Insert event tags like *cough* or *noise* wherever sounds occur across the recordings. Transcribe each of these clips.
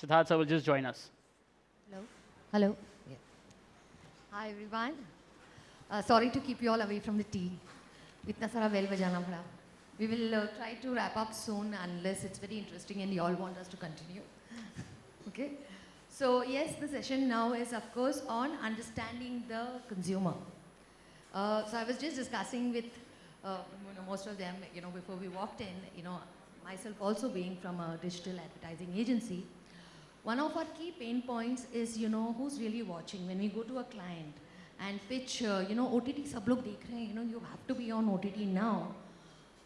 Siddharth sir will just join us. Hello. Hello. Yeah. Hi everyone. Uh, sorry to keep you all away from the tea. इतना सारा bell बजाना पड़ा. We will uh, try to wrap up soon unless it's very interesting and you all want us to continue. *laughs* okay. So yes, the session now is of course on understanding the consumer. Uh, so I was just discussing with uh, you know, most of them, you know, before we walked in, you know, myself also being from a digital advertising agency, one of our key pain points is, you know, who's really watching. When we go to a client and pitch, uh, you know, OTT sab log dekh rahe you know, you have to be on OTT now.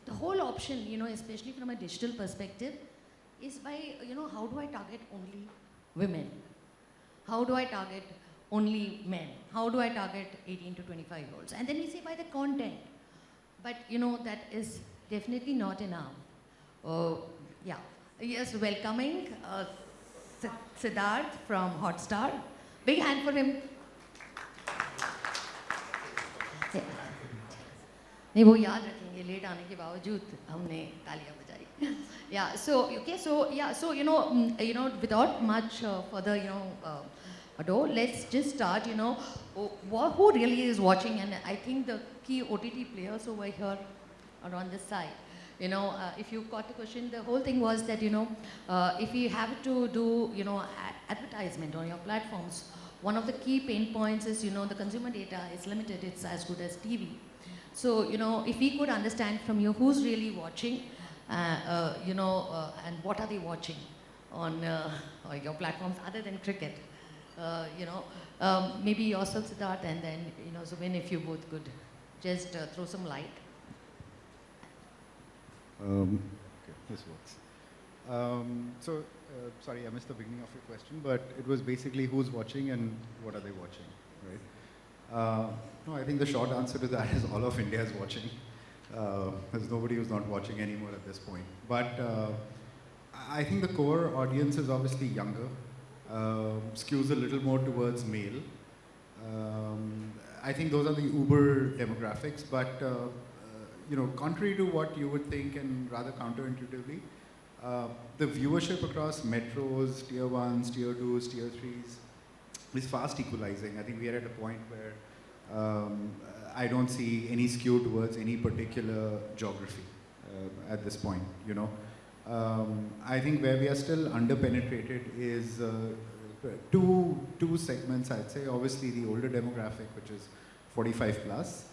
The whole option, you know, especially from a digital perspective, is by, you know, how do I target only women? How do I target only men? How do I target 18 to 25 year olds? And then we say by the content. But, you know, that is definitely not enough. Uh, yeah. Yes, welcoming uh, Siddharth from Hotstar. Big hand for him. नहीं वो याद रखेंगे late आने के बावजूद हमने तालियां बजाई या सो okay so yeah so you no you know without much further you know ado let's just start you know who really is watching and i think the key ott players over here are on this side you know uh, if you got the question the whole thing was that you know uh, if you have to do you know advertisement on your platforms one of the key pain points is you know the consumer data is limited it's as good as tv so, you know, if we could understand from you who's really watching, uh, uh, you know, uh, and what are they watching on uh, your platforms other than cricket? You know, um, maybe yourself, Siddharth, and then, you know, Zubin, if you both could just throw some light. Um, okay, this works. Um, so, sorry, I missed the beginning of your question, but it was basically who's watching and what are they watching, right? Uh, no, I think the short answer to that *laughs* is all of India is watching. Uh, there's nobody who's not watching anymore at this point. But uh, I think the core audience is obviously younger, uh, skews a little more towards male. Um, I think those are the uber demographics, but uh, uh, you know, contrary to what you would think and rather counterintuitively, uh, the viewership across metros, tier ones, tier twos, tier threes, is fast equalizing. I think we are at a point where um, I don't see any skew towards any particular geography uh, at this point, you know. Um, I think where we are still underpenetrated is uh, two, two segments, I'd say. Obviously, the older demographic, which is 45 plus.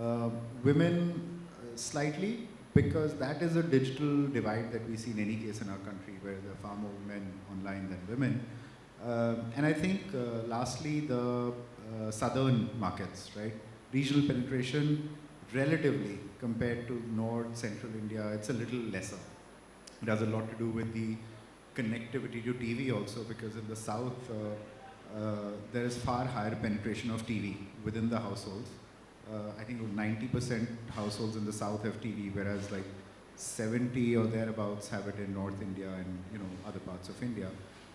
Uh, women, slightly, because that is a digital divide that we see in any case in our country, where there are far more men online than women. Uh, and I think, uh, lastly, the uh, southern markets, right? Regional penetration, relatively, compared to North, Central India, it's a little lesser. It has a lot to do with the connectivity to TV also, because in the South, there is far higher penetration of TV within the households. Uh, I think 90% households in the south have TV, whereas like 70 or thereabouts have it in North India and you know other parts of India.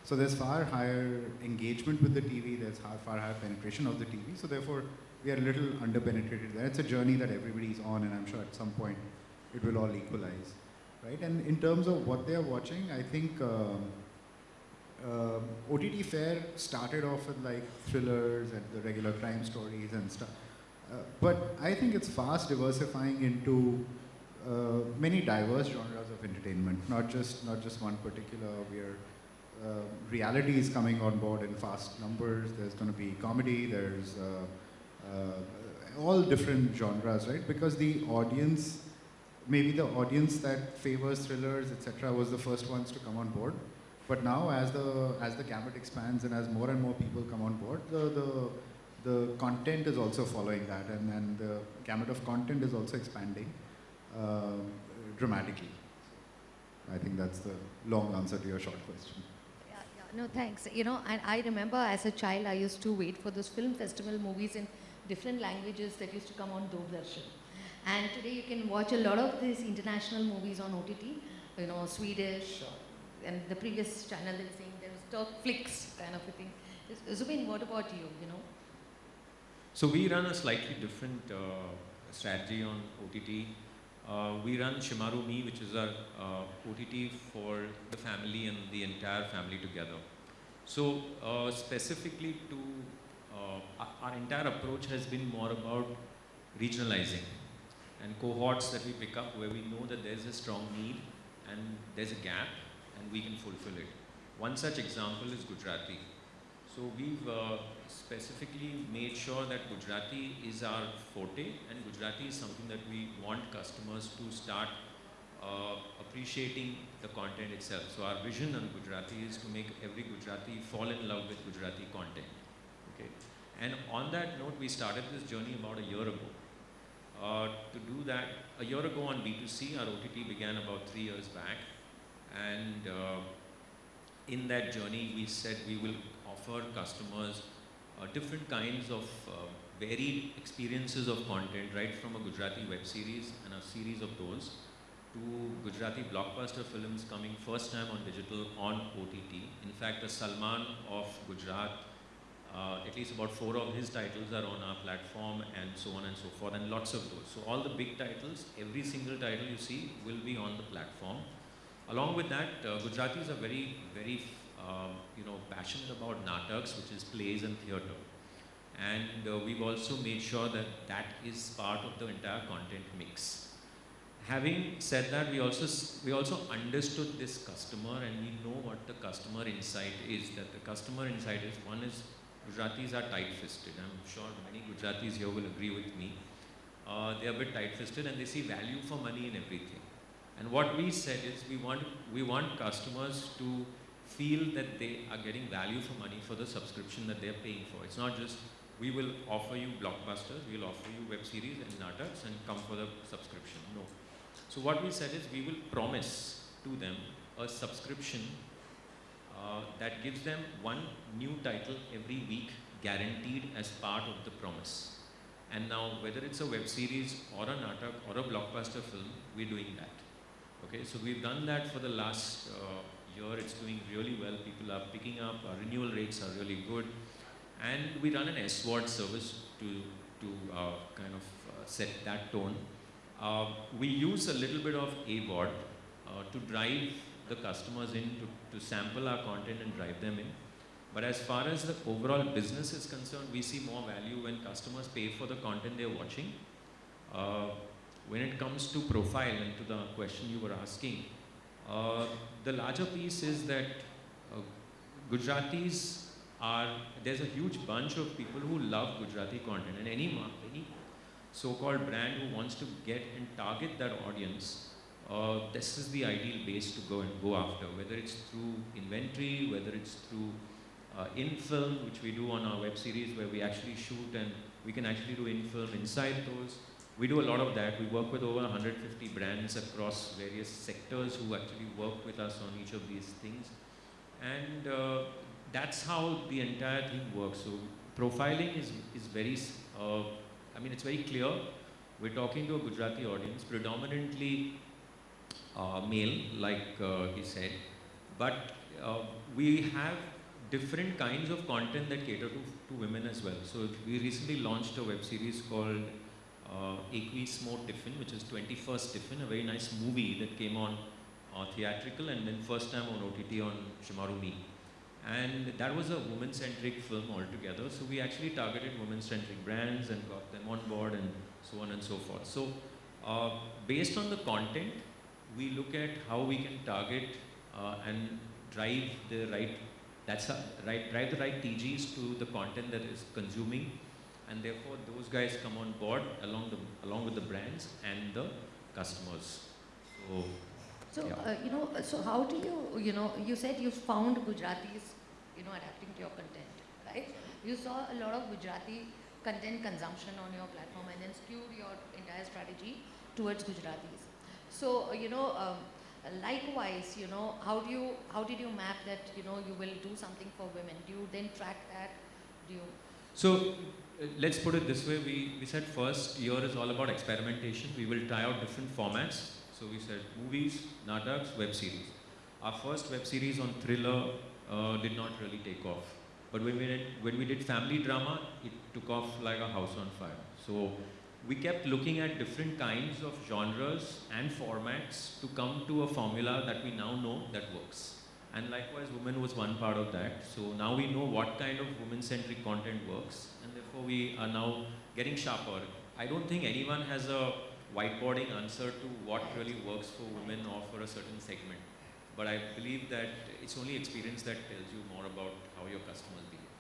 So there's far higher engagement with the TV, there's far, far higher penetration of the TV, so therefore we are a little underpenetrated there. It's a journey that everybody's on and I'm sure at some point it will all equalize, right? And in terms of what they're watching, I think uh, uh, OTT Fare started off with like thrillers and the regular crime stories and stuff. Uh, but I think it's fast diversifying into uh, many diverse genres of entertainment, not just not just one particular. Uh, reality is coming on board in fast numbers. There's going to be comedy. There's uh, uh, all different genres, right? Because the audience, maybe the audience that favors thrillers, etc., was the first ones to come on board. But now, as the as the gamut expands and as more and more people come on board, the the the content is also following that, and, and the gamut of content is also expanding uh, dramatically. I think that's the long answer to your short question. No, thanks. You know, and I remember as a child, I used to wait for those film festival movies in different languages that used to come on Doordarshan. And today you can watch a lot of these international movies on OTT, you know, Swedish, and the previous channel they were saying there was Turkflix kind of a thing. Zubin, what about you, you know? So we run a slightly different uh, strategy on OTT. uh, we run ShemarooMe, which is our uh, OTT for the family and the entire family together. So uh, specifically to uh, our, entire approach has been more about regionalizing and cohorts that we pick up where we know that there's a strong need and there's a gap and we can fulfill it. One such example is Gujarati. So we've uh, specifically made sure that Gujarati is our forte and Gujarati is something that we want customers to start uh, appreciating the content itself. So our vision on Gujarati is to make every Gujarati fall in love with Gujarati content. Okay. And on that note, we started this journey about a year ago. Uh, to do that, a year ago on B2C, our OTT began about three years back. And uh, in that journey, we said we will offer customers different kinds of uh, varied experiences of content, right from a Gujarati web series and a series of those to Gujarati blockbuster films coming first time on digital on OTT. In fact, the Salman of Gujarat, uh, at least about four of his titles are on our platform and so on and so forth, and lots of those. So all the big titles, every single title you see will be on the platform. Along with that, uh, Gujaratis are very, very, um, you know, passionate about nataks, which is plays and theatre. And uh, we've also made sure that that is part of the entire content mix. Having said that, we also we also understood this customer, and we know what the customer insight is. That the customer insight is one is Gujaratis are tight-fisted. I'm sure many Gujaratis here will agree with me. Uh, they are a bit tight-fisted, and they see value for money in everything. And what we said is we want, we want customers to feel that they are getting value for money for the subscription that they're paying for. It's not just we will offer you blockbusters, we'll offer you web series and nataks and come for the subscription. No. So what we said is we will promise to them a subscription uh, that gives them one new title every week guaranteed as part of the promise. And now whether it's a web series or a natak or a blockbuster film, we're doing that. Okay, so we've done that for the last uh, year. It's doing really well. People are picking up. Our renewal rates are really good, and we run an SVOD service to to uh, kind of uh, set that tone. Uh, we use a little bit of AVOD uh, to drive the customers in to, to sample our content and drive them in. But as far as the overall business is concerned, we see more value when customers pay for the content they're watching. Uh, when it comes to profile and to the question you were asking, uh, the larger piece is that uh, Gujaratis are, there's a huge bunch of people who love Gujarati content and any, any so-called brand who wants to get and target that audience, uh, this is the ideal base to go and go after, whether it's through inventory, whether it's through uh, in-film, which we do on our web series where we actually shoot and we can actually do in-film inside those, we do a lot of that. We work with over 150 brands across various sectors who actually work with us on each of these things. And uh, that's how the entire thing works. So profiling is, is very, uh, I mean, it's very clear. We're talking to a Gujarati audience, predominantly uh, male, like uh, he said. But uh, we have different kinds of content that cater to, to women as well. So we recently launched a web series called uh, Equis More Tiffin, which is 21st Tiffin, a very nice movie that came on uh, theatrical and then first time on OTT on ShemarooMe. And that was a woman-centric film altogether. So we actually targeted woman-centric brands and got them on board and so on and so forth. So uh, based on the content, we look at how we can target uh, and drive the right, that's right, drive the right TGs to the content that is consuming and therefore those guys come on board along the along with the brands and the customers. So, So, Yeah. uh, you know, so how do you, you know, you said you found Gujaratis, you know, adapting to your content, right? You saw a lot of Gujarati content consumption on your platform and then skewed your entire strategy towards Gujaratis. So, uh, you know, um, likewise, you know, how do you, how did you map that, you know, you will do something for women? Do you then track that? Do you? so let's put it this way. We we said first year is all about experimentation. We will try out different formats. So we said movies, nataks, web series. Our first web series on thriller uh, did not really take off. But when we did, when we did family drama, it took off like a house on fire. So we kept looking at different kinds of genres and formats to come to a formula that we now know that works. And likewise, women was one part of that. So now we know what kind of women-centric content works, and therefore we are now getting sharper. I don't think anyone has a whiteboarding answer to what really works for women or for a certain segment. But I believe that it's only experience that tells you more about how your customers behave.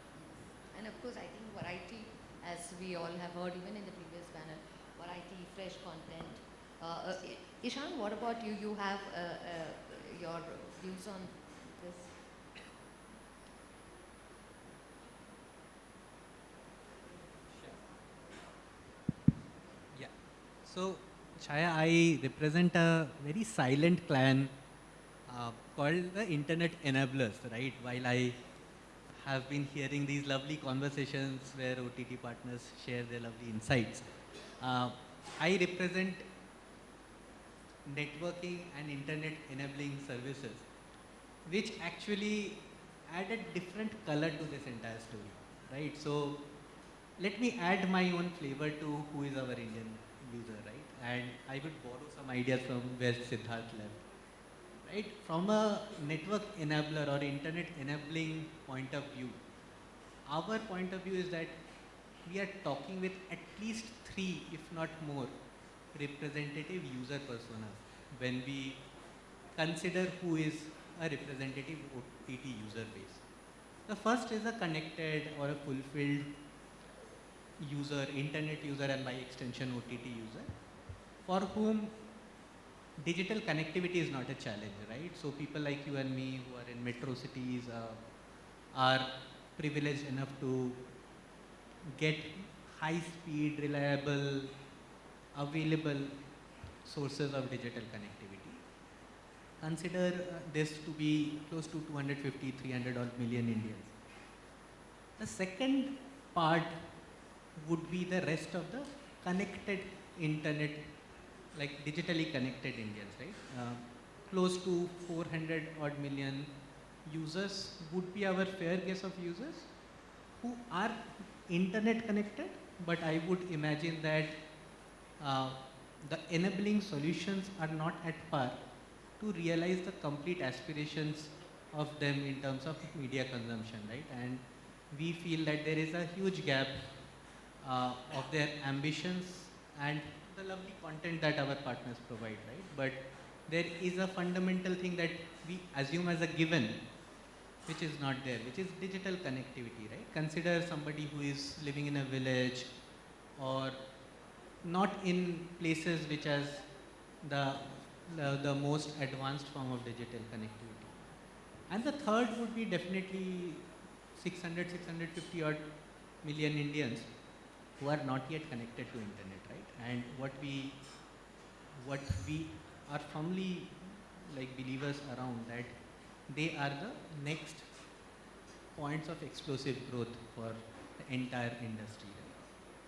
And of course, I think variety, as we all have heard even in the previous panel, variety, fresh content. Uh, uh, Ishan, what about you? You have uh, uh, your views on this? Yeah. So, Chaya, I represent a very silent clan uh, called the Internet Enablers, right? While I have been hearing these lovely conversations where OTT partners share their lovely insights, uh, I represent networking and internet enabling services, which actually added different color to this entire story, right? So, let me add my own flavor to who is our Indian user, right? And I would borrow some ideas from where Siddharth left. Right? From a network enabler or internet enabling point of view, our point of view is that we are talking with at least three, if not more, representative user personas when we consider who is a representative OTT user base. The first is a connected or a fulfilled user, internet user and by extension OTT user, for whom digital connectivity is not a challenge, right? So people like you and me who are in metro cities uh, are privileged enough to get high speed, reliable, available sources of digital connectivity. Consider uh, this to be close to 250, 300 odd million Indians. The second part would be the rest of the connected internet, like digitally connected Indians, right? Uh, close to 400 odd million users would be our fair guess of users who are internet connected, but I would imagine that uh, the enabling solutions are not at par to realize the complete aspirations of them in terms of media consumption, right? And we feel that there is a huge gap Uh, of their ambitions and the lovely content that our partners provide, right? But there is a fundamental thing that we assume as a given, which is not there, which is digital connectivity, right? Consider somebody who is living in a village or not in places which has the, the, the most advanced form of digital connectivity. And the third would be definitely 600, 650 odd million Indians who are not yet connected to internet, right? And what we, what we are firmly like believers around that they are the next points of explosive growth for the entire industry.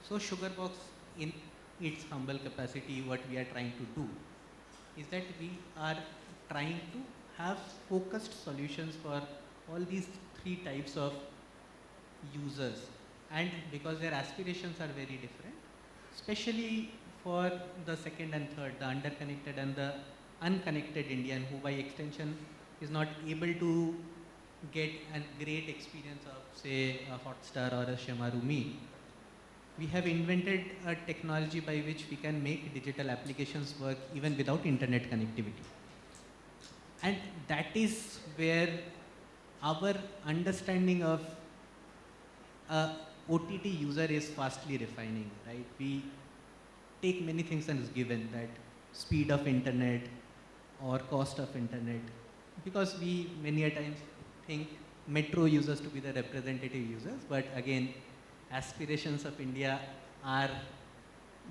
So Sugarbox in its humble capacity, what we are trying to do is that we are trying to have focused solutions for all these three types of users and because their aspirations are very different, especially for the second and third, the underconnected and the unconnected Indian who by extension is not able to get a great experience of say a Hotstar or a ShemarooMe. We have invented a technology by which we can make digital applications work even without internet connectivity. And that is where our understanding of a OTT user is fastly refining, right? We take many things as given that speed of internet or cost of internet because we many a times think metro users to be the representative users, but again, aspirations of India are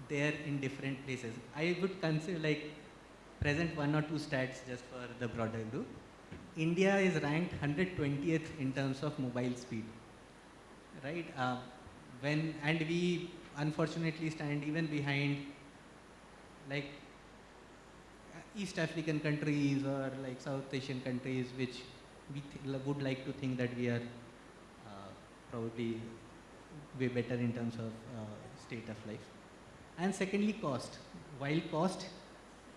there in different places. I would consider like present one or two stats just for the broader group. India is ranked 120th in terms of mobile speed, right? Uh, when and we unfortunately stand even behind like East African countries or like South Asian countries, which we would like to think that we are uh, probably way better in terms of uh, state of life. And secondly, cost. While cost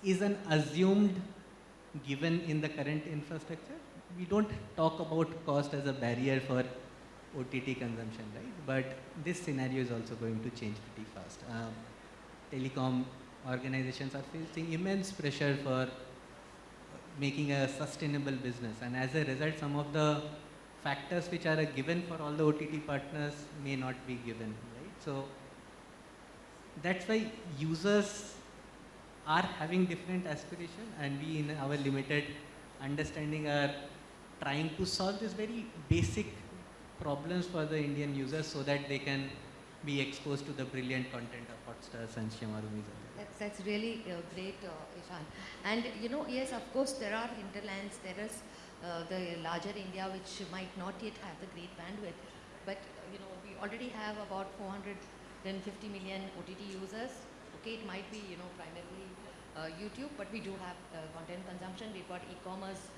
is an assumed given in the current infrastructure, we don't talk about cost as a barrier for OTT consumption, right? But this scenario is also going to change pretty fast. Um, telecom organizations are facing immense pressure for making a sustainable business, and as a result, some of the factors which are a given for all the OTT partners may not be given, right? So that's why users are having different aspiration and we in our limited understanding are trying to solve this very basic problems for the Indian users so that they can be exposed to the brilliant content of Hotstars and ShemarooMes. That's, that's really uh, great, uh, Ishan. And you know, yes, of course, there are hinterlands. There is uh, the larger India, which might not yet have the great bandwidth. But you know, we already have about 450 million OTT users. Okay, it might be you know primarily uh, YouTube, but we do have uh, content consumption. We've got e-commerce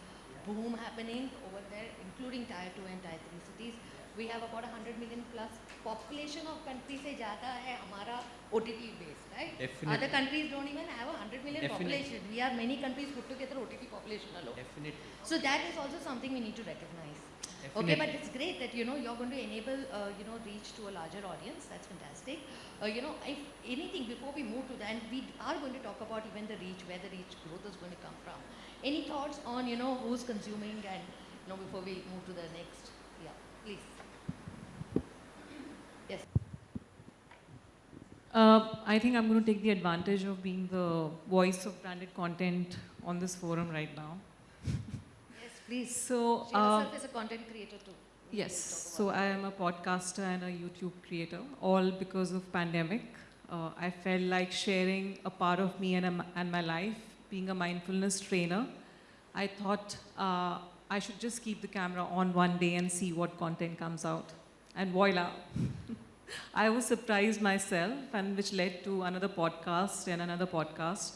boom happening over there, including tier 2 and tier 3 cities. We have about 100 million plus population of country Say, jata hai Our OTT base, right? Definitely. Other countries don't even have a 100 million Definitely. population. We are many countries put together OTT population alone. Definitely. So that is also something we need to recognize. Definitely. Okay, but it's great that you know you're going to enable uh, you know reach to a larger audience. That's fantastic. Uh, you know, if anything before we move to that, we are going to talk about even the reach, where the reach growth is going to come from. Any thoughts on you know who's consuming and you know before we move to the next? Yeah, please. Yes. Uh, I think I'm going to take the advantage of being the voice of branded content on this forum right now. Yes, please. So, She uh, herself is a content creator too. Yes, so I am a podcaster and a YouTube creator, all because of pandemic. Uh, I felt like sharing a part of me and, and my life, being a mindfulness trainer. I thought uh, I should just keep the camera on one day and see what content comes out. And voila, *laughs* I was surprised myself, and which led to another podcast and another podcast.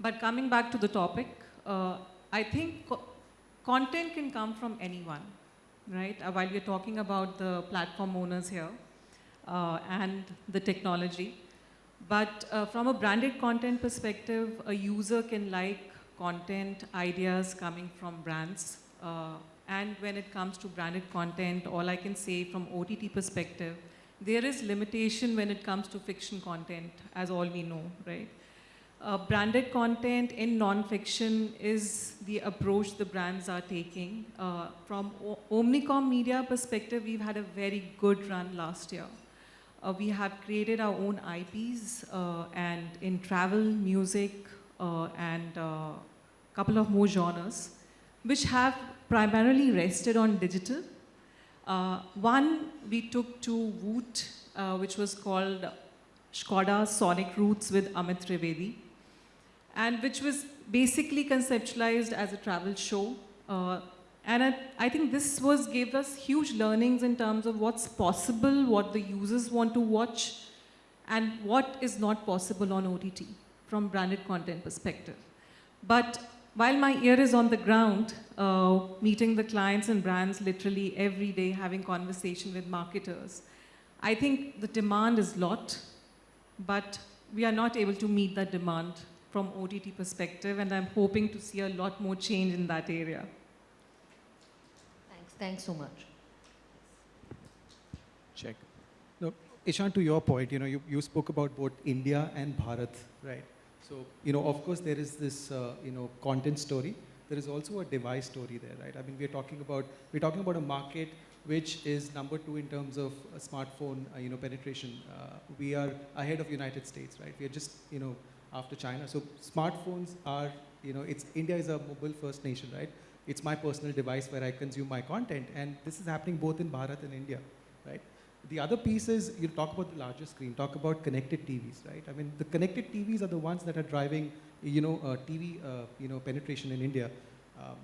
But coming back to the topic, uh, I think co- content can come from anyone, right? Uh, while we're talking about the platform owners here uh, and the technology, but uh, from a branded content perspective, a user can like content ideas coming from brands. Uh, and when it comes to branded content, all I can say from OTT perspective, there is limitation when it comes to fiction content, as all we know, right? Uh, branded content in non-fiction is the approach the brands are taking. Uh, from o- Omnicom media perspective, we've had a very good run last year. Uh, we have created our own IPs uh, and in travel, music, uh, and a couple of more genres, which have primarily rested on digital. Uh, one we took to Voot, uh, which was called Skoda Sonic Roots with Amit Trivedi, and which was basically conceptualized as a travel show. And I, I think this was gave us huge learnings in terms of what's possible, what the users want to watch, and what is not possible on OTT from branded content perspective. But while my ear is on the ground, uh, meeting the clients and brands literally every day, having conversation with marketers, I think the demand is lot, but we are not able to meet that demand from OTT perspective, and I'm hoping to see a lot more change in that area. Thanks. So much. Check. No, Ishan, to your point, you know, you, you spoke about both India and Bharat, right? So, you know, of course, there is this, uh, you know, content story. There is also a device story there, right? I mean, we're talking about, we're talking about a market which is number two in terms of uh, smartphone, uh, you know, penetration. Uh, we are ahead of United States, right? We are just, you know, after China. So smartphones are, you know, it's, India is a mobile first nation, right? It's my personal device where I consume my content. And this is happening both in Bharat and India, right? The other piece is you talk about the larger screen, talk about connected TVs, right? I mean, the connected TVs are the ones that are driving, you know, uh, TV, uh, you know, penetration in India. Um,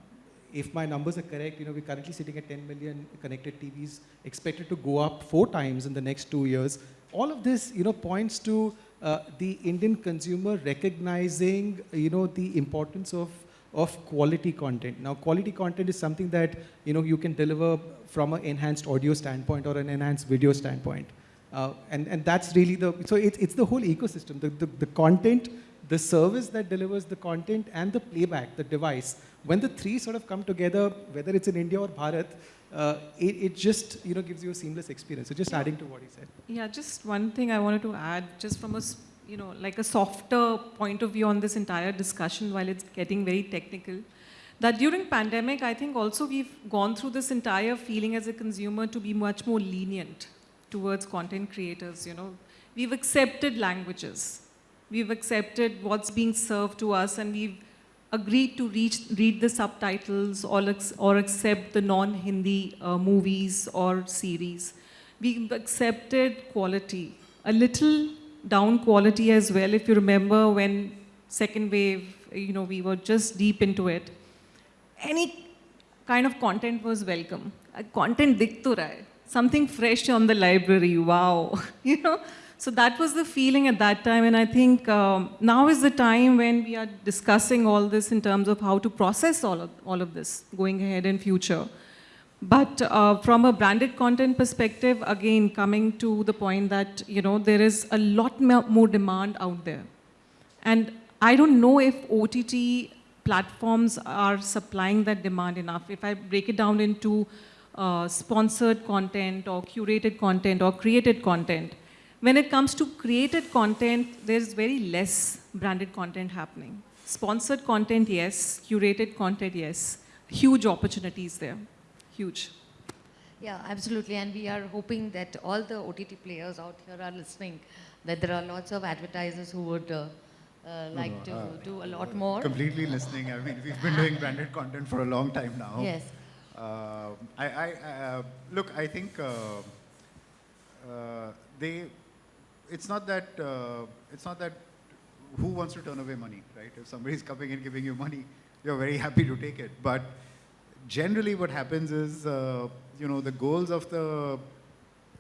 if my numbers are correct, you know, we're currently sitting at 10 million connected TVs, expected to go up four times in the next two years. All of this, you know, points to uh, the Indian consumer recognizing, you know, the importance of of quality content. Now, quality content is something that you know you can deliver from an enhanced audio standpoint or an enhanced video standpoint. Uh, and, and that's really the, so it's, it's the whole ecosystem, the, the, the content, the service that delivers the content and the playback, the device. When the three sort of come together, whether it's in India or Bharat, uh, it, it just, you know, gives you a seamless experience. So just adding to what he said. Yeah, just one thing I wanted to add, just from a, you know, like a softer point of view on this entire discussion while it's getting very technical, that during pandemic, I think also we've gone through this entire feeling as a consumer to be much more lenient towards content creators, you know. We've accepted languages. We've accepted what's being served to us and we've agreed to reach, read the subtitles or, or accept the non-Hindi uh, movies or series. We've accepted quality, a little down quality as well. If you remember when second wave, you know, we were just deep into it. Any kind of content was welcome. Uh, content dikh. Something fresh on the library, wow. *laughs* you know, so that was the feeling at that time. And I think um, now is the time when we are discussing all this in terms of how to process all of, all of this going ahead in future. But uh, from a branded content perspective, again, coming to the point that, you know, there is a lot more demand out there. And I don't know if OTT platforms are supplying that demand enough. If I break it down into uh, sponsored content or curated content or created content, when it comes to created content, there's very less branded content happening. Sponsored content, yes. Curated content, yes. Huge opportunities there. Huge. Yeah, absolutely. And we are hoping that all the OTT players out here are listening, that there are lots of advertisers who would uh, uh, like no, to uh, do a lot more. Completely listening. I mean, we've been doing branded content for a long time now. Yes. Uh, I, I uh, look. I think uh, uh, they. It's not that. Uh, it's not that. Who wants to turn away money, right? If somebody's coming and giving you money, you're very happy to take it. But generally, what happens is, uh, you know, the goals of the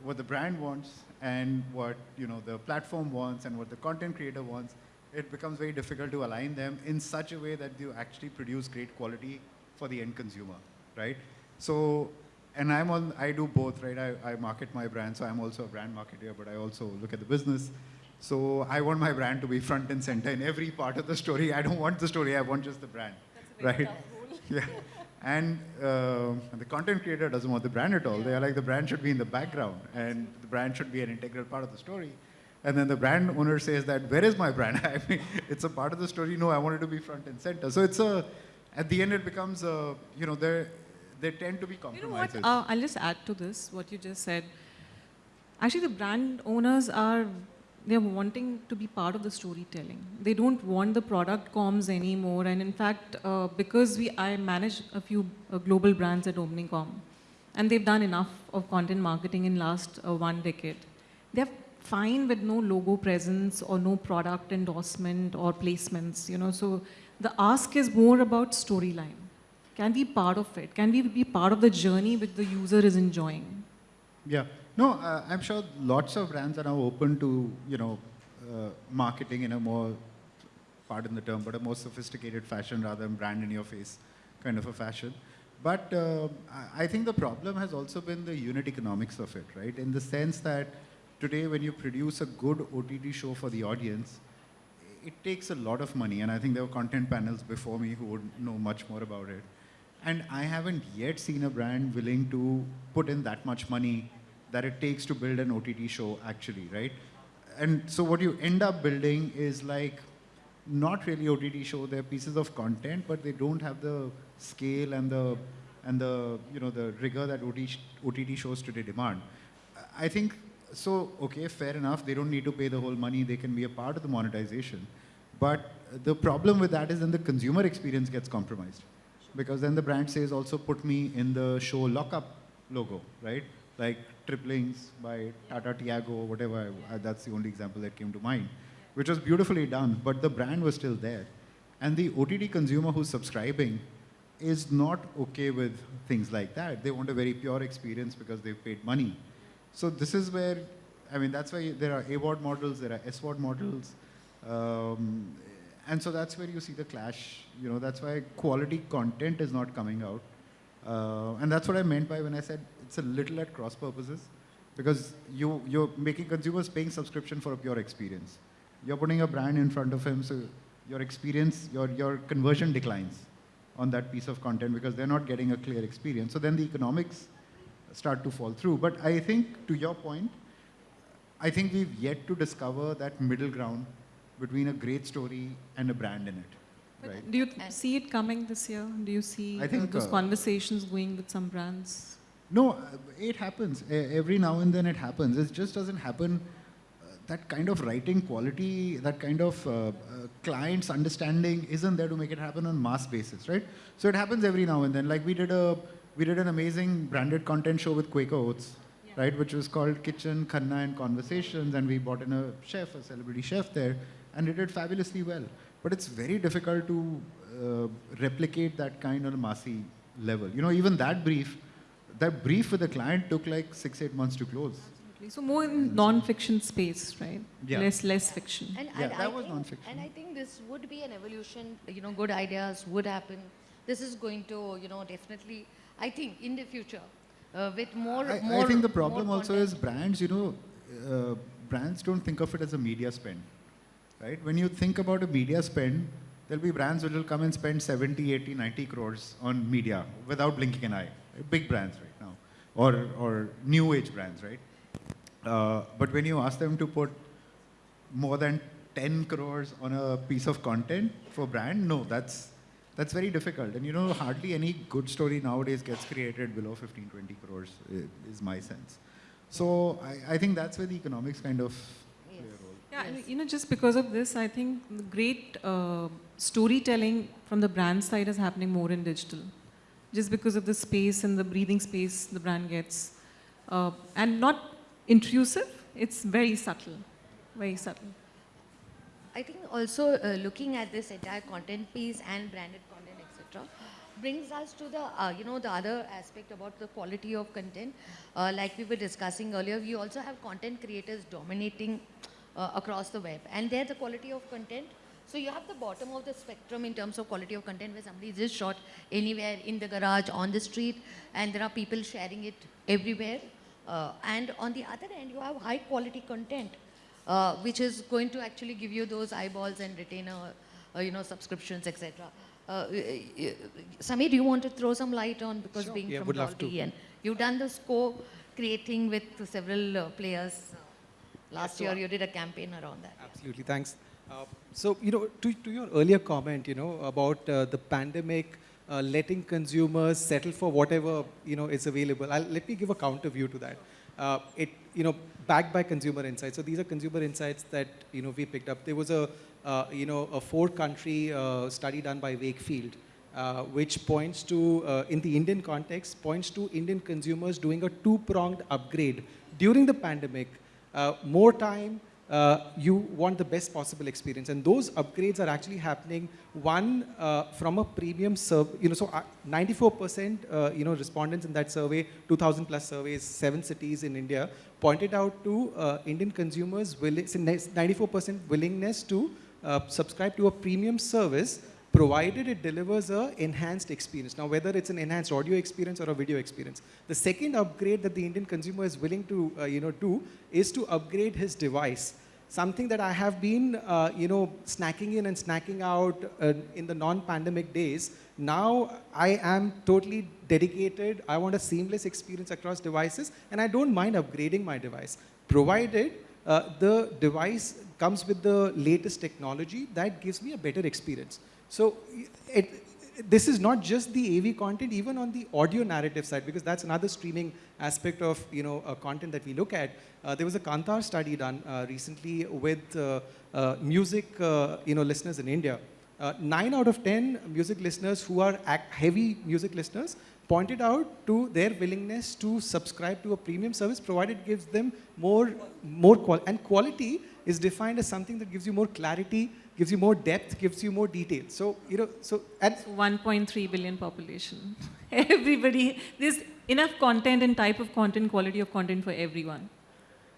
what the brand wants and what you know the platform wants and what the content creator wants it becomes very difficult to align them in such a way that you actually produce great quality for the end consumer right? So and i'm on i do both right? I, I market my brand so i'm also a brand marketer but i also look at the business. So i want my brand to be front and center in every part of the story. I don't want the story i want just the brand right? yeah *laughs* and uh, the content creator doesn't want the brand at all. They are like, the brand should be in the background and the brand should be an integral part of the story. And then the brand owner says that, where is my brand? *laughs* I mean, it's a part of the story. No, I want it to be front and center. So it's a, at the end it becomes, a, you know, they they tend to be You know what? Uh, I'll just add to this, what you just said. Actually, the brand owners are, they're wanting to be part of the storytelling. They don't want the product comms anymore. And in fact, uh, because we, I manage a few uh, global brands at OmniCom, and they've done enough of content marketing in last uh, one decade. They're fine with no logo presence or no product endorsement or placements, you know. So the ask is more about storyline. Can we be part of it? Can we be part of the journey which the user is enjoying? Yeah. No, uh, I'm sure lots of brands are now open to, you know, uh, marketing in a more, pardon the term, but a more sophisticated fashion rather than brand in your face kind of a fashion. But uh, I think the problem has also been the unit economics of it, right? In the sense that today when you produce a good OTT show for the audience, it takes a lot of money. And I think there were content panels before me who would know much more about it. And I haven't yet seen a brand willing to put in that much money that it takes to build an OTT show, actually, right? And so what you end up building is like not really OTT show. They're pieces of content, but they don't have the scale and the and the you know the rigor that OTT, shows today demand. I think so. Okay, fair enough. They don't need to pay the whole money. They can be a part of the monetization. But the problem with that is then the consumer experience gets compromised because then the brand says also put me in the show lockup logo, right? Like Triplings by Tata Tiago or whatever. That's the only example that came to mind, which was beautifully done, but the brand was still there. And the OTT consumer who's subscribing is not okay with things like that. They want a very pure experience because they've paid money. So this is where, I mean, that's why there are AVOD models, there are SVOD models. Um, and so that's where you see the clash. You know, that's why quality content is not coming out. Uh, and that's what I meant by when I said it's a little at cross purposes. because you, you're making consumers paying subscription for a pure experience. You're putting a brand in front of him, so your experience, your, your conversion declines on that piece of content because they're not getting a clear experience. So then the economics start to fall through. But I think, to your point, I think we've yet to discover that middle ground between a great story and a brand in it. Right? Do you see it coming this year? Do you see I uh, think, those uh, conversations going with some brands? No, uh, it happens. Every now and then it happens. It just doesn't happen. uh, That kind of writing quality, that kind of uh, uh, client's understanding isn't there to make it happen on mass basis, right? So it happens every now and then. Like we did a, we did an amazing branded content show with Quaker Oats, right? Which was called Kitchen, Khanna and Conversations, and we brought in a chef, a celebrity chef there, and it did fabulously well. But it's very difficult to uh, replicate that kind on a massy level. You know, even that brief, that brief with the client took like six, eight months to close. Absolutely. So more in non-fiction space, right? Yeah. Less, less fiction. And, Yeah, and that I was think, non-fiction. And I think this would be an evolution, you know, good ideas would happen. This is going to, you know, definitely, I think in the future, uh, with more, I, more I think the problem also content. is brands, you know, uh, brands don't think of it as a media spend, right? When you think about a media spend, there'll be brands which will come and spend 70, 80, 90 crores on media without blinking an eye. Big brands right now, or, or new age brands, right? Uh, but when you ask them to put more than 10 crores on a piece of content for brand, no, that's, that's very difficult. And you know, hardly any good story nowadays gets created below 15, 20 crores, is my sense. So I, I think that's where the economics kind of. Yeah, Yes. you know, just because of this, I think the great uh, storytelling from the brand side is happening more in digital. Just because of the space and the breathing space the brand gets. Uh, and not intrusive, it's very subtle. Very subtle. I think also uh, looking at this entire content piece and branded content, etc., brings us to the uh, you know the other aspect about the quality of content. Uh, like we were discussing earlier, we also have content creators dominating uh, across the web, and there the quality of content. So you have the bottom of the spectrum in terms of quality of content, where somebody just shot anywhere in the garage, on the street, and there are people sharing it everywhere. Uh, and on the other end, you have high quality content uh, which is going to actually give you those eyeballs and retainer, uh, you know, subscriptions, etc. Uh, Samir, do you want to throw some light on because Sure. being Yeah, from would. Dolby and you've done the score creating with several uh, players. Last year you did a campaign around that. Absolutely, thanks. Uh, so, you know, to, to your earlier comment, you know, about uh, the pandemic uh, letting consumers settle for whatever, you know, is available. I'll, let me give a counter view to that. Uh, it, you know, backed by consumer insights. So these are consumer insights that, you know, we picked up. There was a, uh, you know, a four-country uh, study done by Wakefield, uh, which points to, uh, in the Indian context, points to Indian consumers doing a two-pronged upgrade during the pandemic. Uh, more time, uh, you want the best possible experience. And those upgrades are actually happening, one, uh, from a premium serv, you know, so uh, 94%, uh, you know, respondents in that survey, 2000 plus surveys, seven cities in India, pointed out to uh, Indian consumers, willing, 94% willingness to uh, subscribe to a premium service provided it delivers a enhanced experience. Now, whether it's an enhanced audio experience or a video experience. The second upgrade that the Indian consumer is willing to, uh, you know, do is to upgrade his device. Something that I have been, uh, you know, snacking in and snacking out uh, in the non-pandemic days. Now I am totally dedicated. I want a seamless experience across devices, and I don't mind upgrading my device, provided uh, the device comes with the latest technology that gives me a better experience. So it, this is not just the AV content, even on the audio narrative side, because that's another streaming aspect of you know uh, content that we look at. Uh, there was a Kantar study done uh, recently with uh, uh, music uh, you know listeners in India. Nine out of ten music listeners who are heavy music listeners pointed out to their willingness to subscribe to a premium service provided it gives them more more qual and quality is defined as something that gives you more clarity gives you more depth gives you more detail so you know so and So 1.3 billion population. *laughs* Everybody, there's enough content and type of content, quality of content for everyone.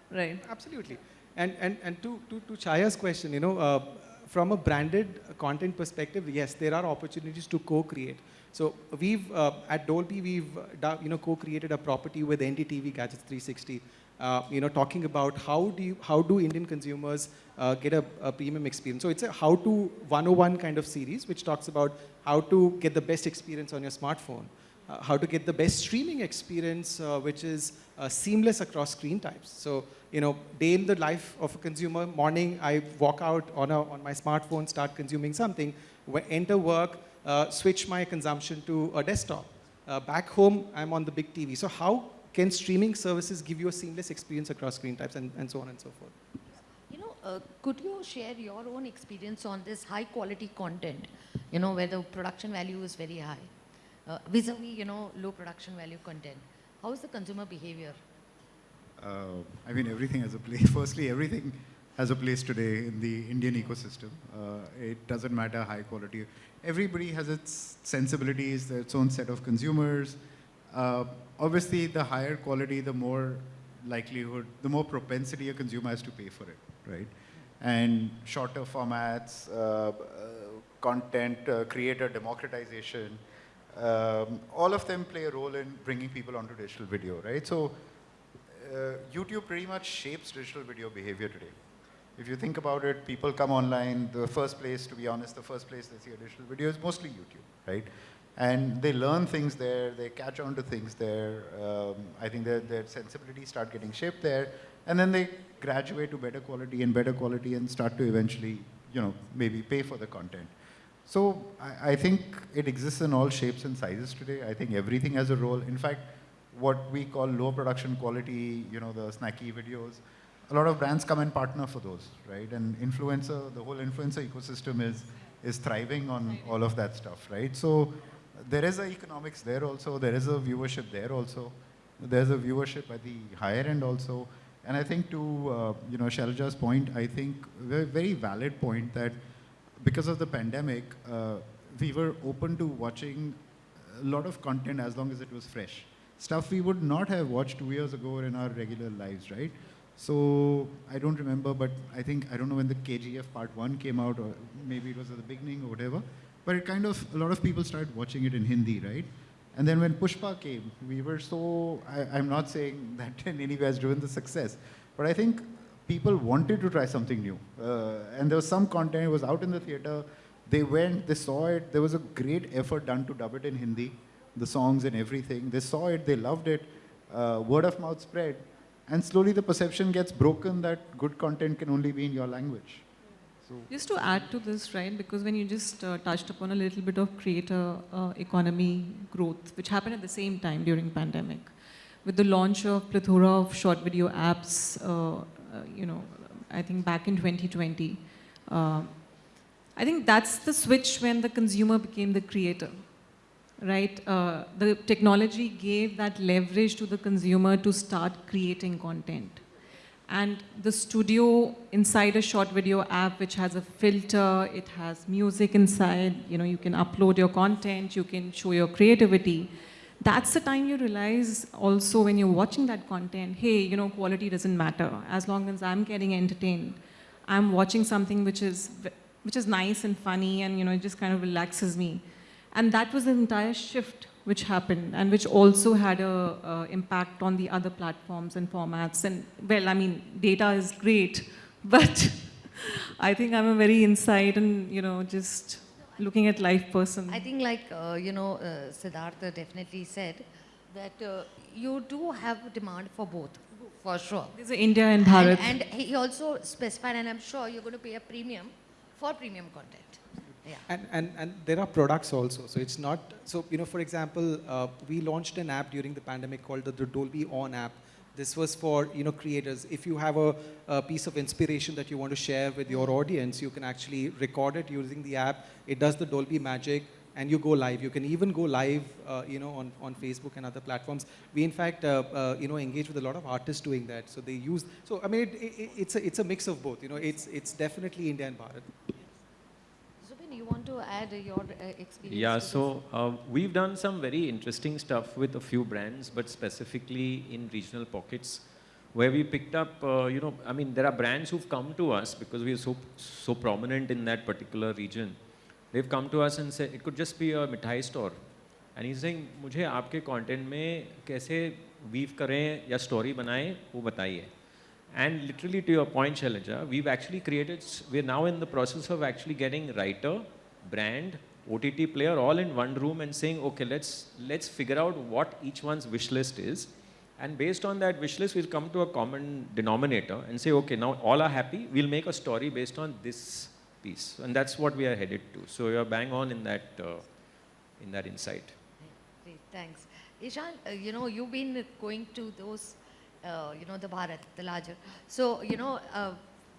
Right. Absolutely. And, and, and to, to, to Chaya's question, you know, uh, from a branded content perspective, yes, there are opportunities to co-create. So we've, uh, at Dolby, we've, uh, you know, co-created a property with NDTV Gadgets 360. Uh, you know, talking about how do you, how do Indian consumers uh, get a, a premium experience. So it's a how to 101 kind of series, which talks about how to get the best experience on your smartphone, uh, how to get the best streaming experience, uh, which is uh, seamless across screen types. So, you know, day in the life of a consumer, morning I walk out on, a, on my smartphone, start consuming something, enter work, uh, switch my consumption to a desktop. Back home, I'm on the big TV. So how can streaming services give you a seamless experience across screen types and, and so on and so forth? You know, uh, could you share your own experience on this high quality content, you know, where the production value is very high, uh, vis-a-vis, you know, low production value content? How is the consumer behavior? Uh, I mean, everything has a place. *laughs* Firstly, everything has a place today in the Indian ecosystem. Uh, it doesn't matter high quality. Everybody has its sensibilities, its own set of consumers. Uh, obviously, the higher quality, the more likelihood, the more propensity a consumer has to pay for it, right? And shorter formats, uh, uh, content, uh, creator democratization, um, all of them play a role in bringing people onto digital video, right? So uh, YouTube pretty much shapes digital video behavior today. If you think about it, people come online, the first place, to be honest, the first place they see a digital video is mostly YouTube, right? And they learn things there, they catch on to things there. Um, I think their, their sensibilities start getting shaped there, and then they graduate to better quality and better quality and start to eventually, you know, maybe pay for the content. So I, I think it exists in all shapes and sizes today. I think everything has a role. In fact, what we call low production quality, you know, the snacky videos, a lot of brands come and partner for those, right? And influencer, the whole influencer ecosystem is, is thriving on all of that stuff, right? So there is a economics there also, there is a viewership there also, there's a viewership at the higher end also. And I think to, uh, you know, Shailaja's point, I think very, very valid point that because of the pandemic, uh, we were open to watching a lot of content as long as it was fresh. Stuff we would not have watched two years ago in our regular lives, right? So I don't remember, but I think, I don't know when the KGF part one came out, or maybe it was at the beginning or whatever, but it kind of, a lot of people started watching it in Hindi, right? And then when Pushpa came, we were so, I, I'm not saying *laughs* that in any way has driven the success, but I think people wanted to try something new. Uh, and there was some content, it was out in the theater, they went, they saw it, there was a great effort done to dub it in Hindi, the songs and everything. They saw it, they loved it, uh, word of mouth spread, and slowly the perception gets broken that good content can only be in your language. Just to add to this, right, because when you just uh, touched upon a little bit of creator uh, economy growth, which happened at the same time during pandemic, with the launch of plethora of short video apps, uh, uh, you know, I think back in 2020, uh, I think that's the switch when the consumer became the creator, right? Uh, the technology gave that leverage to the consumer to start creating content. And the studio inside a short video app, which has a filter, it has music inside, you know, you can upload your content, you can show your creativity. That's the time you realize also when you're watching that content, hey, you know, quality doesn't matter. As long as I'm getting entertained, I'm watching something which is, which is nice and funny and, you know, it just kind of relaxes me. And that was the entire shift which happened and which also had a uh, impact on the other platforms and formats. And well, I mean, data is great, *laughs* but *laughs* I think I'm a very inside and, you know, just looking at life person. I think like, uh, you know, uh, Siddhartha definitely said that uh, you do have demand for both, for sure. There's a India and Bharat. And, and he also specified, and I'm sure you're going to pay a premium for premium content. Yeah. And, and, and there are products also. So it's not, so, you know, for example, uh, we launched an app during the pandemic called the, the Dolby On app. This was for, you know, creators. If you have a, a piece of inspiration that you want to share with your audience, you can actually record it using the app. It does the Dolby magic and you go live. You can even go live, uh, you know, on, on Facebook and other platforms. We, in fact, uh, uh, you know, engage with a lot of artists doing that. So they use, so I mean, it, it, it's, a, it's a mix of both. You know, it's, it's definitely India and Bharat Zubin, you want to add uh, your uh, experience? Yeah, to this? so uh, we've done some very interesting stuff with a few brands, but specifically in regional pockets where we picked up, uh, you know, I mean, there are brands who've come to us because we are so, so prominent in that particular region. They've come to us and said, it could just be a mithai store. And he's saying, मुझे आपके content में कैसे weave करें या story बनाएं वो बताइए And literally to your point, Shailaja, we've actually created, we're now in the process of actually getting writer, brand, OTT player all in one room and saying, okay, let's, let's figure out what each one's wish list is. And based on that wish list, we'll come to a common denominator and say, okay, now all are happy, we'll make a story based on this piece. And that's what we are headed to. So you're bang on in that, uh, in that insight. Great, thanks. Ishan, uh, you know, you've been going to those, uh, you know, the Bharat, the larger. So, you know, uh,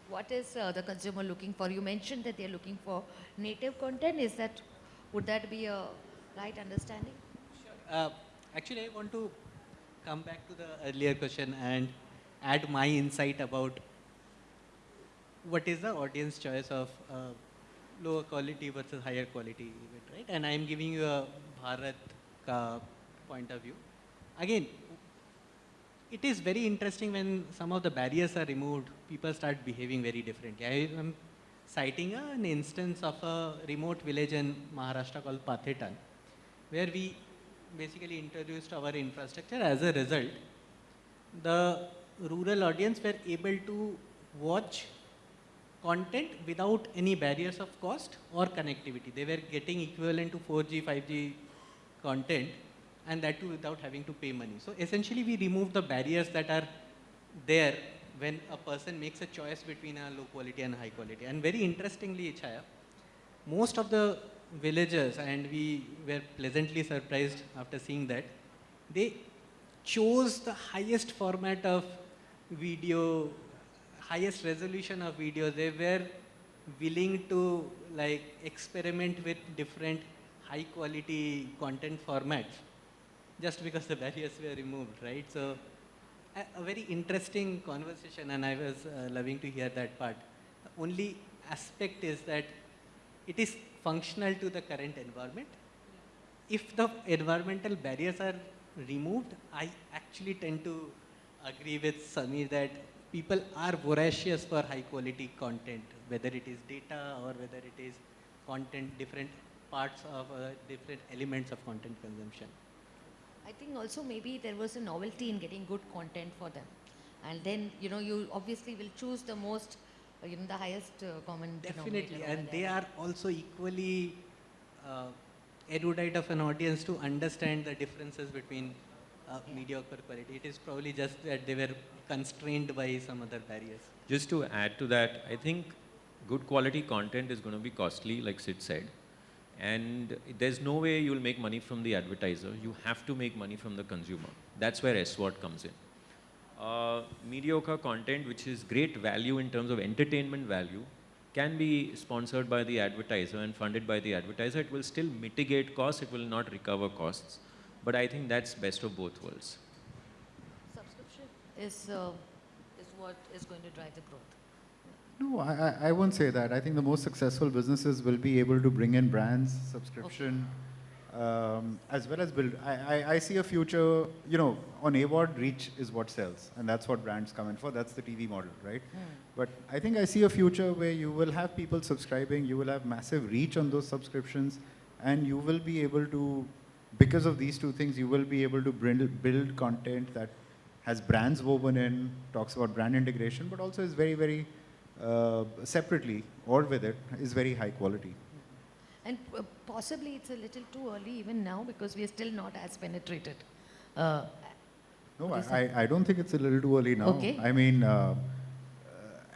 what is uh, the consumer looking for? You mentioned that they're looking for native content. Is that, would that be a right understanding? Uh, actually, I want to come back to the earlier question and add my insight about what is the audience choice of uh, lower quality versus higher quality event, right? And I am giving you a Bharat point of view. Again, it is very interesting when some of the barriers are removed, people start behaving very differently. I am citing an instance of a remote village in Maharashtra called Pathetan, where we basically introduced our infrastructure. As a result, the rural audience were able to watch content without any barriers of cost or connectivity. They were getting equivalent to 4G, 5G content and that too without having to pay money. So essentially we remove the barriers that are there when a person makes a choice between a low quality and high quality. And very interestingly, Chaya, most of the villagers, and we were pleasantly surprised after seeing that, they chose the highest format of video, highest resolution of video. They were willing to like experiment with different high quality content formats just because the barriers were removed, right? So a, a very interesting conversation and I was uh, loving to hear that part. The only aspect is that it is functional to the current environment. If the environmental barriers are removed, I actually tend to agree with Samir that people are voracious for high quality content, whether it is data or whether it is content, different parts of uh, different elements of content consumption. I think also maybe there was a novelty in getting good content for them. And then, you know, you obviously will choose the most, uh, you know, the highest uh, common Definitely, denominator over and they are also equally uh, erudite of an audience to understand the differences between uh, Yeah. mediocre quality. It is probably just that they were constrained by some other barriers. Just to add to that, I think good quality content is going to be costly, like Sid said. And there's no way you'll make money from the advertiser. You have to make money from the consumer. That's where SVOD comes in. Uh, mediocre content, which is great value in terms of entertainment value, can be sponsored by the advertiser and funded by the advertiser. It will still mitigate costs, it will not recover costs. But I think that's best of both worlds. Subscription is, uh, is what is going to drive the growth. No, I, I- won't say that. I think the most successful businesses will be able to bring in brands, subscription, um, as well as build. I, I, I see a future, you know, on AVOD, reach is what sells, and that's what brands come in for. That's the TV model, right? But I think I see a future where you will have people subscribing, you will have massive reach on those subscriptions, and you will be able to, because of these two things, you will be able to build, build content that has brands woven in, talks about brand integration, but also is very, very uh, separately or with it is very high quality. And uh, possibly it's a little too early even now because we are still not as penetrated. Uh, No, I, I don't think it's a little too early now. Okay. I mean, uh,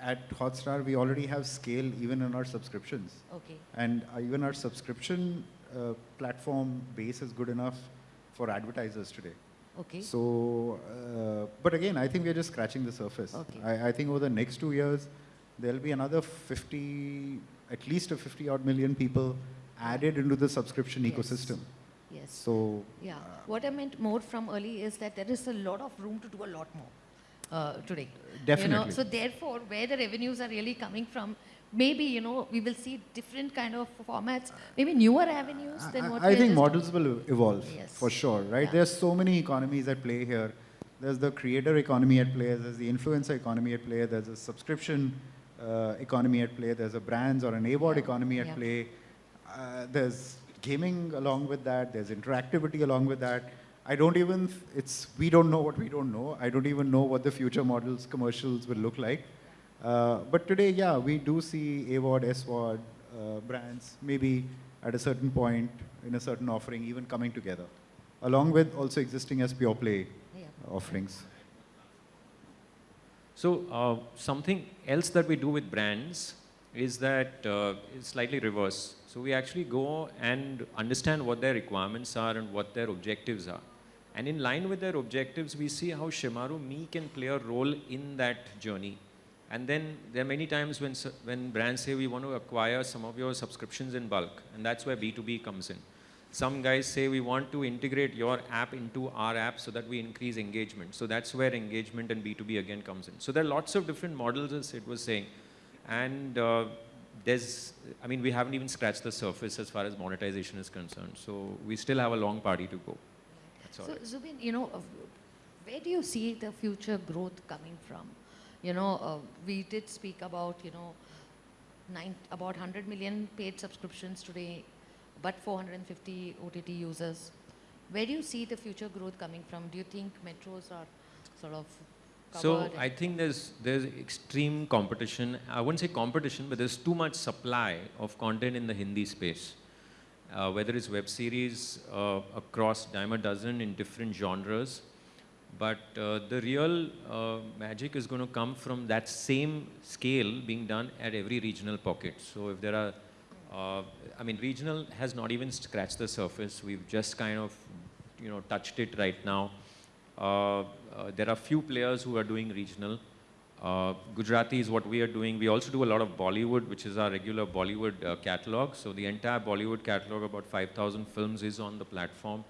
at Hotstar, we already have scale even in our subscriptions. okay. And even our subscription uh, platform base is good enough for advertisers today. Okay. So, uh, but again, I think we're just scratching the surface. Okay. I, I think over the next two years, there'll be another 50, at least a 50 odd million people added into the subscription Yes. ecosystem. yes. So, Yeah. What I meant more from early is that there is a lot of room to do a lot more uh, today. You know? Definitely. So therefore, where the revenues are really coming from, maybe you know we will see different kind of formats, maybe newer avenues than I- what I think models will evolve Yes. for sure, right? Yeah. There's so many economies at play here. There's the creator economy at play, there's the influencer economy at play, there's a subscription uh, economy at play, there's a brands or an Yeah. economy at Yeah. play. Uh, there's gaming along with that, there's interactivity along with that. I don't even, it's, we don't know what we don't know. I don't even know what the future models, commercials will look like. Uh, but today, yeah, we do see AVOD, SVOD, uh, brands, maybe at a certain point in a certain offering, even coming together, along with also existing as pure play Yeah. offerings. So uh, something else that we do with brands is that uh, it's slightly reverse. So we actually go and understand what their requirements are and what their objectives are. And in line with their objectives, we see how ShemarooMe can play a role in that journey. And then there are many times when, when brands say we want to acquire some of your subscriptions in bulk, and that's where B2B comes in. Some guys say we want to integrate your app into our app so that we increase engagement. So that's where engagement and B2B again comes in. So there are lots of different models, as it was saying. And uh, there's, I mean, we haven't even scratched the surface as far as monetization is concerned. So we still have a long party to go. That's all. So, Zubin, you know, uh, where do you see the future growth coming from? You know, uh, we did speak about, you know, nine, about 100 million paid subscriptions today, but 450 OTT users. Where do you see the future growth coming from? Do you think metros are sort of So? I think there's there's extreme competition. I wouldn't say competition, but there's too much supply of content in the Hindi space. Uh, whether it's web series uh, across dime a dozen in different genres, but uh, the real uh, magic is going to come from that same scale being done at every regional pocket. So if there are, uh, I mean, regional has not even scratched the surface. We've just kind of, you know, touched it right now. Uh, uh, there are few players who are doing regional. Uh, Gujarati is what we are doing. We also do a lot of Bollywood, which is our regular Bollywood uh, catalog. So the entire Bollywood catalog, about 5,000 films, is on the platform.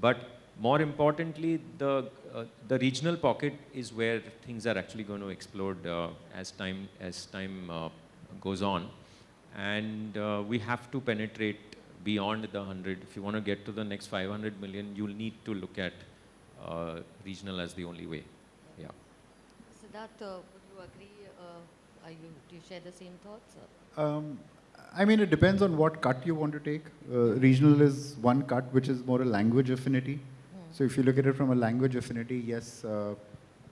But more importantly, the uh, the regional pocket is where things are actually going to explode uh, as time as time uh, goes on, and uh, we have to penetrate beyond the 100. If you want to get to the next 500 million, you'll need to look at uh, regional as the only way. Yeah. Siddharth, uh, would you agree? Uh, are you, do you share the same thoughts? Um, I mean, it depends on what cut you want to take. Uh, regional is one cut, which is more a language affinity. So if you look at it from a language affinity, yes, uh,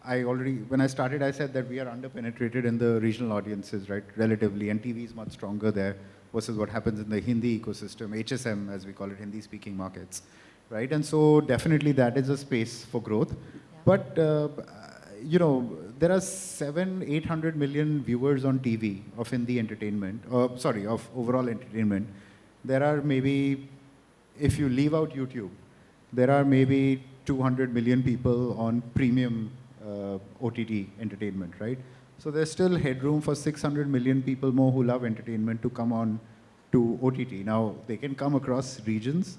I already, when I started, I said that we are underpenetrated in the regional audiences, right, relatively, and TV is much stronger there versus what happens in the Hindi ecosystem, HSM, as we call it, Hindi-speaking markets, right? And so definitely that is a space for growth. But, uh, you know, there are seven, 800 million viewers on TV of Hindi entertainment, uh, sorry, of overall entertainment. There are maybe, if you leave out YouTube, there are maybe 200 million people on premium OTT entertainment, right? So there's still headroom for 600 million people more who love entertainment to come on to OTT. Now, they can come across regions,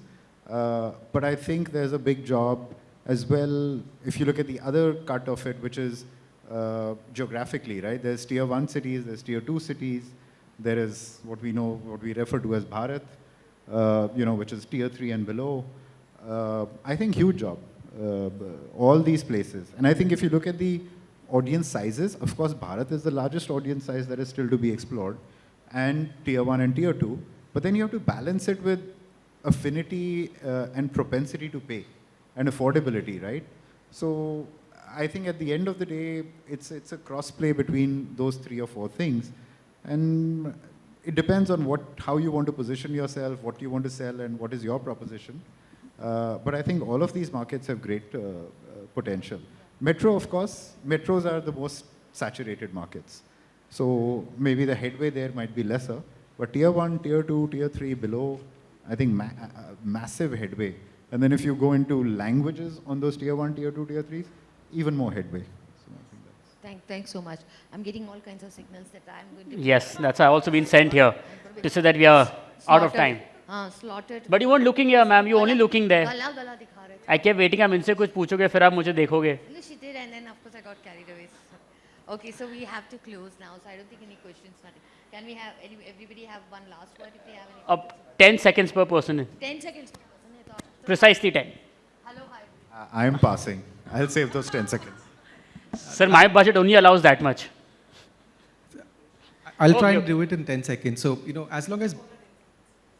uh, but I think there's a big job as well, if you look at the other cut of it, which is uh, geographically, right? There's tier one cities, there's tier two cities, there is what we know, what we refer to as Bharat, uh, you know, which is tier three and below. Uh, I think huge job, uh, all these places. And I think if you look at the audience sizes, of course, Bharat is the largest audience size that is still to be explored, and tier one and tier two. But then you have to balance it with affinity uh, and propensity to pay and affordability, right? So I think at the end of the day, it's, it's a cross play between those three or four things. And it depends on what, how you want to position yourself, what you want to sell, and what is your proposition. Uh, but I think all of these markets have great uh, uh, potential. Metro, of course, metros are the most saturated markets. So maybe the headway there might be lesser, but tier one, tier two, tier three below, I think ma- uh, massive headway. And then if you go into languages on those tier one, tier two, tier threes, even more headway. So I think that's Thank, thanks so much. I'm getting all kinds of signals that I'm going to. Yes, that's also been sent here to say that we are out of time. हाँ, slaughtered. But you weren't looking here, ma'am. You were only looking there. गला गला दिखा रहे थे. I kept waiting. I'm इनसे कुछ पूछोगे फिर आप मुझे देखोगे. No, she did, and then of course I got carried away. Okay, so we have to close now. So I don't think any questions. Nothing. Can we have any, everybody have one last word if they have any? Up 10 seconds per person. Ten seconds. Precisely 10. Hello, hi. I I am passing. I'll save those 10 seconds. Sir, my budget only allows that much. I'll try Okay, and do it in 10 seconds. So, you know, as long as,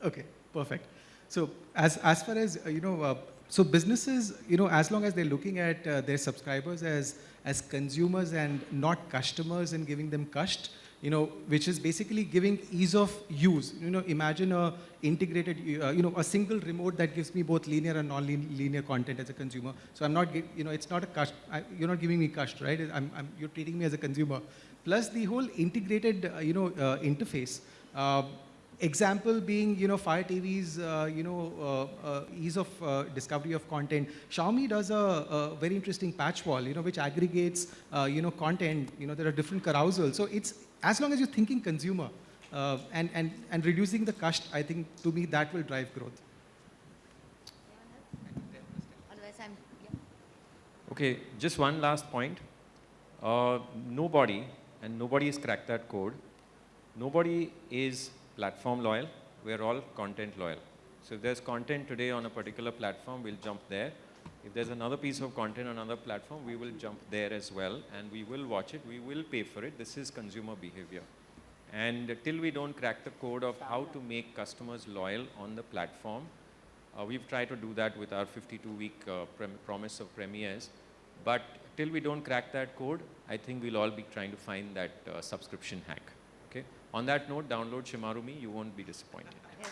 okay, perfect. So as, as far as, uh, you know, uh, So businesses, you know, as long as they're looking at uh, their subscribers as as consumers and not customers and giving them cust, you know, which is basically giving ease of use. You know, imagine a integrated, uh, you know, a single remote that gives me both linear and non-linear content as a consumer. So I'm not, you know, it's not a cust. I, you're not giving me cust, right? I'm, I'm, you're treating me as a consumer. Plus the whole integrated, uh, you know, uh, interface. Example being, you know, Fire TV's, uh, you know, uh, uh, ease of uh, discovery of content. Xiaomi does a, a very interesting PatchWall, you know, which aggregates, uh, you know, content. You know, there are different carousels. So it's as long as you're thinking consumer uh, and and and reducing the cost, I think to me that will drive growth. Otherwise, I'm, yeah. Okay, just one last point. Uh, nobody, and nobody has cracked that code, nobody is platform loyal. We're all content loyal. So if there's content today on a particular platform, we'll jump there. If there's another piece of content on another platform, we will jump there as well, and we will watch it, we will pay for it. This is consumer behavior. And till we don't crack the code of how to make customers loyal on the platform, uh, we've tried to do that with our 52-week uh, promise of premieres. But till we don't crack that code, I think we'll all be trying to find that uh, subscription hack. On that note, download ShemarooMe. You won't be disappointed. Yes.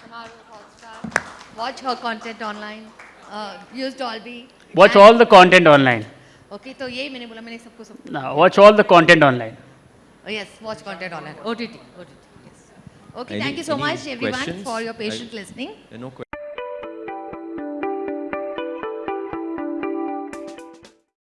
Shemaroo Hotstar. Watch her content online. Uh, use Dolby. Watch and all the content online. Okay, so यही मैंने बोला मैंने सबको सब. No, watch all the content online. Oh, yes, watch content online. OTT, OTT. Yes. Okay, any, thank you so much, everyone, for your patient I, listening. No